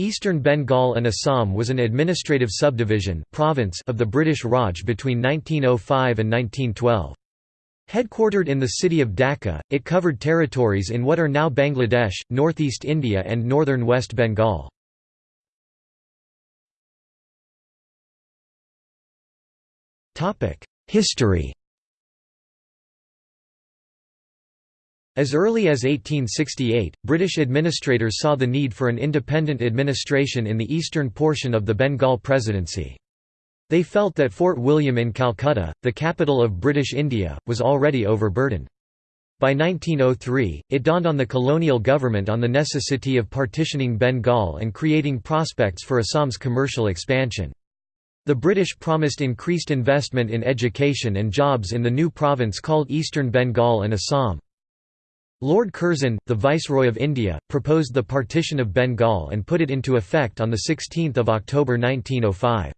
Eastern Bengal and Assam was an administrative subdivision province of the British Raj between 1905 and 1912. Headquartered in the city of Dhaka, it covered territories in what are now Bangladesh, northeast India and northern West Bengal. History As early as 1868, British administrators saw the need for an independent administration in the eastern portion of the Bengal Presidency. They felt that Fort William in Calcutta, the capital of British India, was already overburdened. By 1903, it dawned on the colonial government on the necessity of partitioning Bengal and creating prospects for Assam's commercial expansion. The British promised increased investment in education and jobs in the new province called Eastern Bengal and Assam. Lord Curzon, the Viceroy of India, proposed the partition of Bengal and put it into effect on 16 October 1905.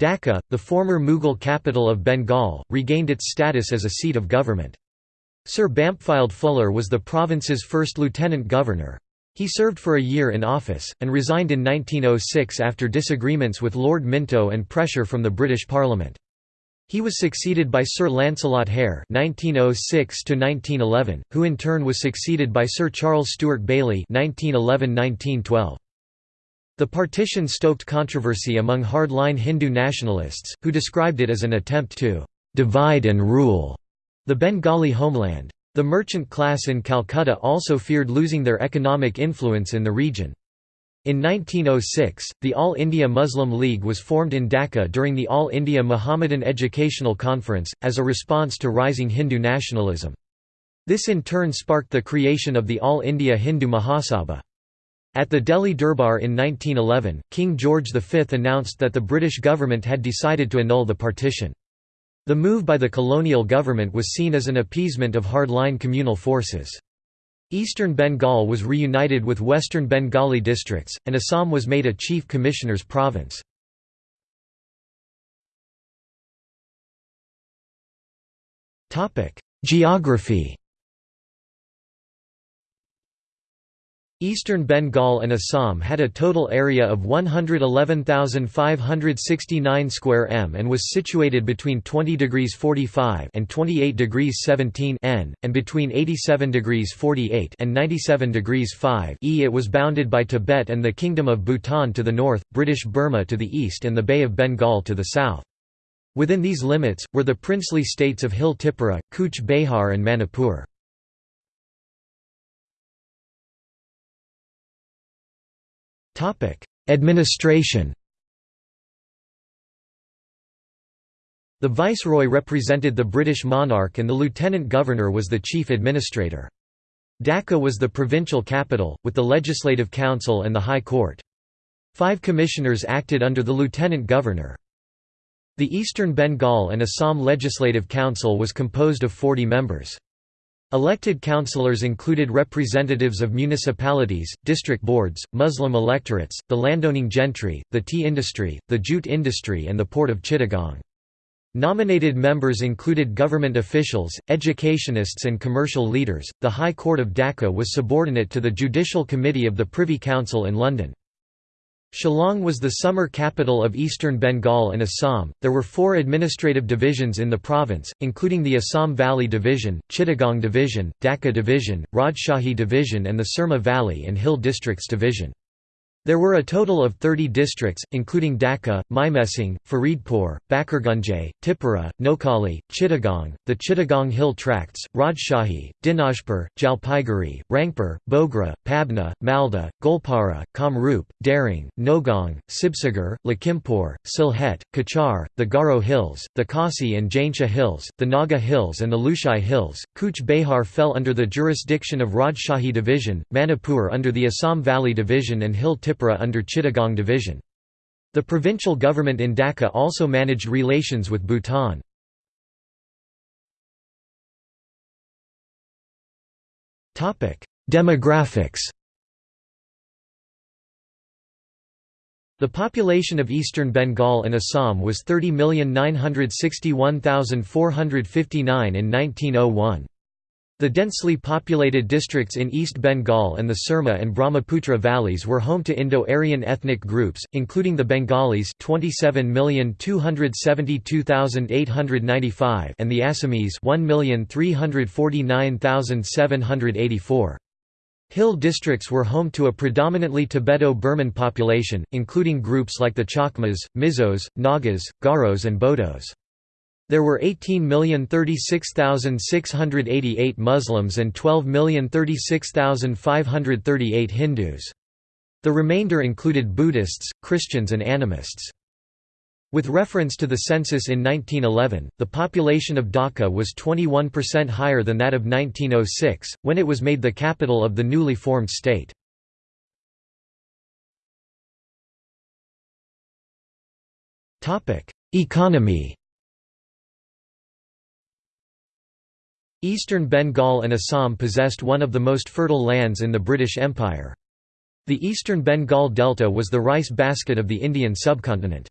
Dhaka, the former Mughal capital of Bengal, regained its status as a seat of government. Sir Bampfylde Fuller was the province's first lieutenant governor. He served for a year in office, and resigned in 1906 after disagreements with Lord Minto and pressure from the British Parliament. He was succeeded by Sir Lancelot Hare (1906–1911), who in turn was succeeded by Sir Charles Stuart Bayley (1911–1912). The partition stoked controversy among hardline Hindu nationalists, who described it as an attempt to divide and rule the Bengali homeland. The merchant class in Calcutta also feared losing their economic influence in the region. In 1906, the All India Muslim League was formed in Dhaka during the All India Muhammadan Educational Conference, as a response to rising Hindu nationalism. This in turn sparked the creation of the All India Hindu Mahasabha. At the Delhi Durbar in 1911, King George V announced that the British government had decided to annul the partition. The move by the colonial government was seen as an appeasement of hardline communal forces. Eastern Bengal was reunited with Western Bengali districts, and Assam was made a chief commissioner's province. Geography Eastern Bengal and Assam had a total area of 111,569 square m and was situated between 20 degrees 45 and 28 degrees 17 n, and between 87 degrees 48 and 97 degrees 5 e. It was bounded by Tibet and the Kingdom of Bhutan to the north, British Burma to the east and the Bay of Bengal to the south. Within these limits, were the princely states of Hill Tipura, Cooch Behar and Manipur. Administration The viceroy represented the British monarch and the lieutenant governor was the chief administrator. Dhaka was the provincial capital, with the Legislative Council and the High Court. Five commissioners acted under the lieutenant governor. The Eastern Bengal and Assam Legislative Council was composed of 40 members. Elected councillors included representatives of municipalities, district boards, Muslim electorates, the landowning gentry, the tea industry, the jute industry and the port of Chittagong. Nominated members included government officials, educationists and commercial leaders. The High Court of Dhaka was subordinate to the Judicial Committee of the Privy Council in London. Shillong was the summer capital of eastern Bengal and Assam. There were four administrative divisions in the province, including the Assam Valley Division, Chittagong Division, Dhaka Division, Rajshahi Division, and the Surma Valley and Hill Districts Division. There were a total of 30 districts, including Dhaka, Mymensingh, Faridpur, Backergunge, Tipura, Noakhali, Chittagong, the Chittagong Hill Tracts, Rajshahi, Dinajpur, Jalpaiguri, Rangpur, Bogra, Pabna, Malda, Goalpara, Kamrup, Darrang, Nowgong, Sibsagar, Lakhimpur, Sylhet, Cachar, the Garo Hills, the Khasi and Jaintia Hills, the Naga Hills and the Lushai Hills. Cooch Behar fell under the jurisdiction of Rajshahi Division, Manipur under the Assam Valley Division and Hill Tripura under Chittagong Division. The provincial government in Dhaka also managed relations with Bhutan. Demographics The population of eastern Bengal and Assam was 30,961,459 in 1901. The densely populated districts in East Bengal and the Surma and Brahmaputra valleys were home to Indo-Aryan ethnic groups, including the Bengalis 27,272,895 and the Assamese 1,349,784. Hill districts were home to a predominantly Tibeto-Burman population, including groups like the Chakmas, Mizos, Nagas, Garos and Bodos. There were 18,036,688 Muslims and 12,036,538 Hindus. The remainder included Buddhists, Christians and animists. With reference to the census in 1911, the population of Dhaka was 21% higher than that of 1906, when it was made the capital of the newly formed state. Economy Eastern Bengal and Assam possessed one of the most fertile lands in the British Empire. The eastern Bengal Delta was the rice basket of the Indian subcontinent.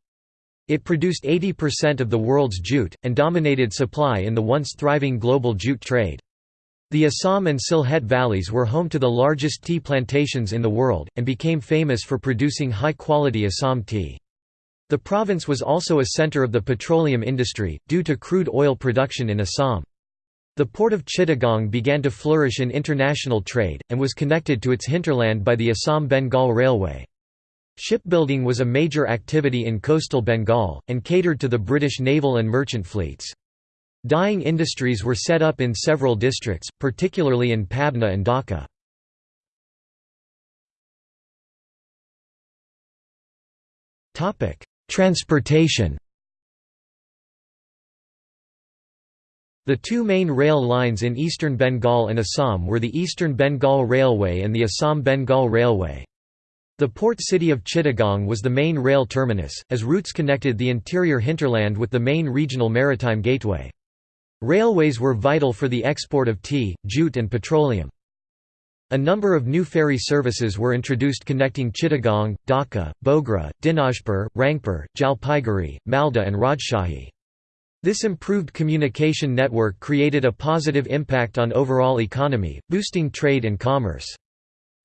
It produced 80% of the world's jute, and dominated supply in the once thriving global jute trade. The Assam and Sylhet valleys were home to the largest tea plantations in the world, and became famous for producing high-quality Assam tea. The province was also a centre of the petroleum industry, due to crude oil production in Assam. The port of Chittagong began to flourish in international trade, and was connected to its hinterland by the Assam-Bengal Railway. Shipbuilding was a major activity in coastal Bengal, and catered to the British naval and merchant fleets. Dyeing industries were set up in several districts, particularly in Pabna and Dhaka. Transportation The two main rail lines in eastern Bengal and Assam were the Eastern Bengal Railway and the Assam Bengal Railway. The port city of Chittagong was the main rail terminus, as routes connected the interior hinterland with the main regional maritime gateway. Railways were vital for the export of tea, jute and petroleum. A number of new ferry services were introduced connecting Chittagong, Dhaka, Bogra, Dinajpur, Rangpur, Jalpaiguri, Malda and Rajshahi. This improved communication network created a positive impact on overall economy, boosting trade and commerce.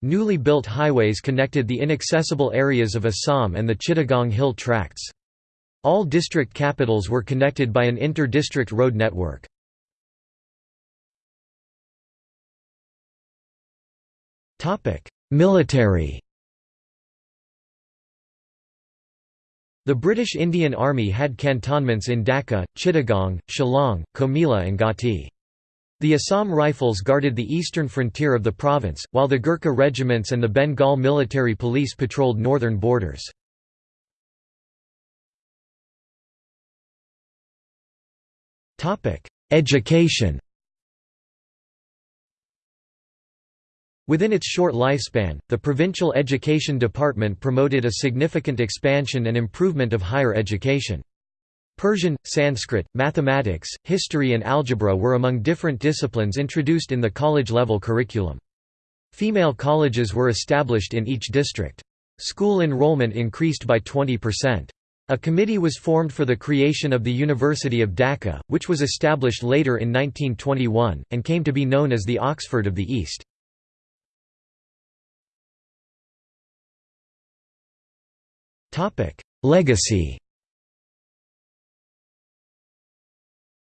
Newly built highways connected the inaccessible areas of Assam and the Chittagong Hill tracts. All district capitals were connected by an inter-district road network. Military The British Indian Army had cantonments in Dhaka, Chittagong, Shillong, Comilla and Gauhati. The Assam Rifles guarded the eastern frontier of the province, while the Gurkha regiments and the Bengal Military Police patrolled northern borders. Education Within its short lifespan, the Provincial Education Department promoted a significant expansion and improvement of higher education. Persian, Sanskrit, mathematics, history and algebra were among different disciplines introduced in the college-level curriculum. Female colleges were established in each district. School enrollment increased by 20%. A committee was formed for the creation of the University of Dhaka, which was established later in 1921, and came to be known as the Oxford of the East. Legacy.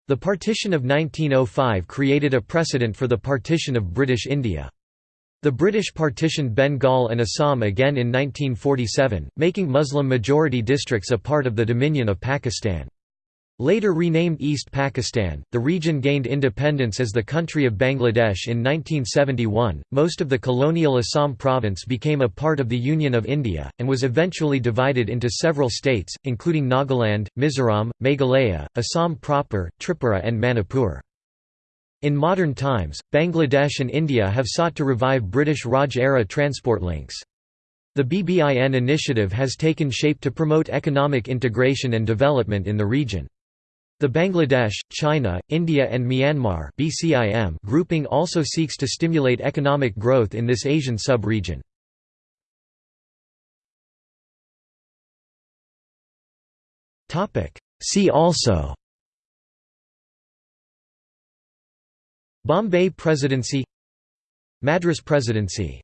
The partition of 1905 created a precedent for the partition of British India. The British partitioned Bengal and Assam again in 1947, making Muslim-majority districts a part of the Dominion of Pakistan. Later renamed East Pakistan, the region gained independence as the country of Bangladesh in 1971. Most of the colonial Assam province became a part of the Union of India, and was eventually divided into several states, including Nagaland, Mizoram, Meghalaya, Assam proper, Tripura, and Manipur. In modern times, Bangladesh and India have sought to revive British Raj-era transport links. The BBIN initiative has taken shape to promote economic integration and development in the region. The Bangladesh, China, India and Myanmar BCIM grouping also seeks to stimulate economic growth in this Asian sub-region. See also Bombay Presidency Madras Presidency